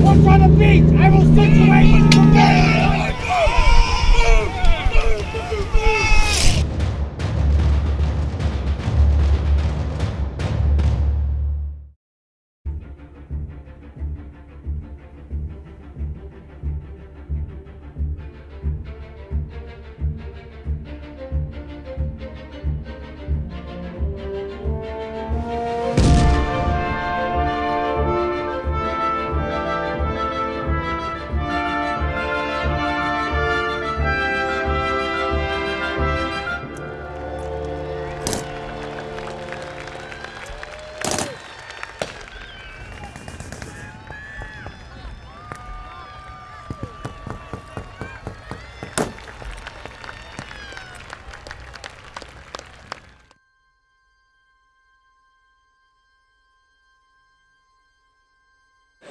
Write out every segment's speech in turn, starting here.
What's on the beach? I will situate and prepare.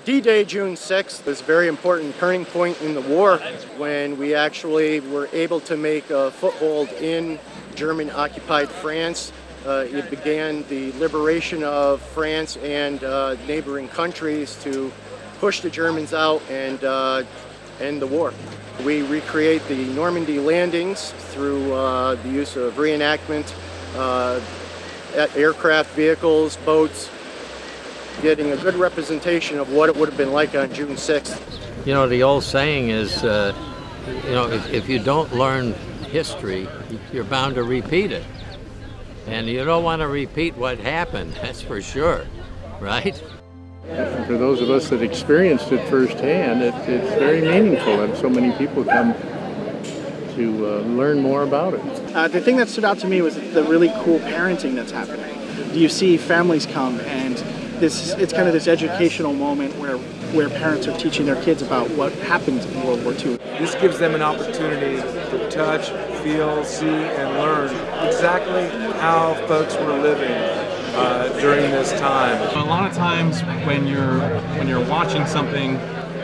D-Day, June 6th, was a very important turning point in the war when we actually were able to make a foothold in German-occupied France. Uh, it began the liberation of France and uh, neighboring countries to push the Germans out and uh, end the war. We recreate the Normandy landings through uh, the use of reenactment, uh, aircraft, vehicles, boats, getting a good representation of what it would have been like on June 6th. You know, the old saying is, uh, you know, if, if you don't learn history, you're bound to repeat it. And you don't want to repeat what happened, that's for sure, right? For those of us that experienced it firsthand, it, it's very meaningful and so many people come to uh, learn more about it. Uh, the thing that stood out to me was the really cool parenting that's happening. Do you see families come and this it's kind of this educational moment where where parents are teaching their kids about what happened in World War II. This gives them an opportunity to touch, feel, see, and learn exactly how folks were living uh, during this time. A lot of times when you're when you're watching something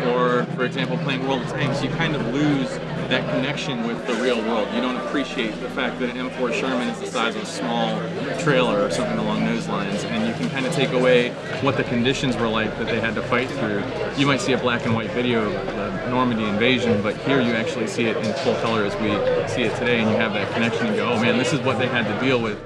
or for example playing World of Tanks, you kind of lose that connection with the real world. You don't appreciate the fact that an M4 Sherman is the size of a small trailer or something along those lines, and you can kind of take away what the conditions were like that they had to fight through. You might see a black and white video of the Normandy invasion, but here you actually see it in full color as we see it today, and you have that connection and go, oh man, this is what they had to deal with.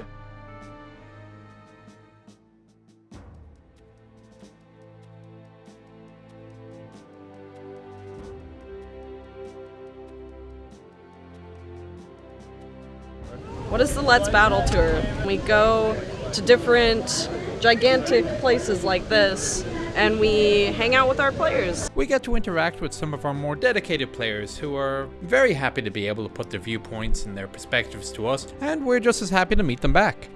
What is the Let's Battle Tour? We go to different gigantic places like this and we hang out with our players. We get to interact with some of our more dedicated players who are very happy to be able to put their viewpoints and their perspectives to us, and we're just as happy to meet them back.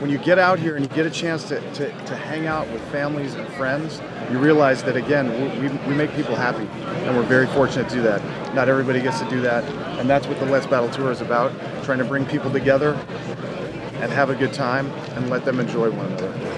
When you get out here and you get a chance to, to, to hang out with families and friends, you realize that again, we, we make people happy, and we're very fortunate to do that. Not everybody gets to do that, and that's what the Let's Battle Tour is about, trying to bring people together and have a good time and let them enjoy one another.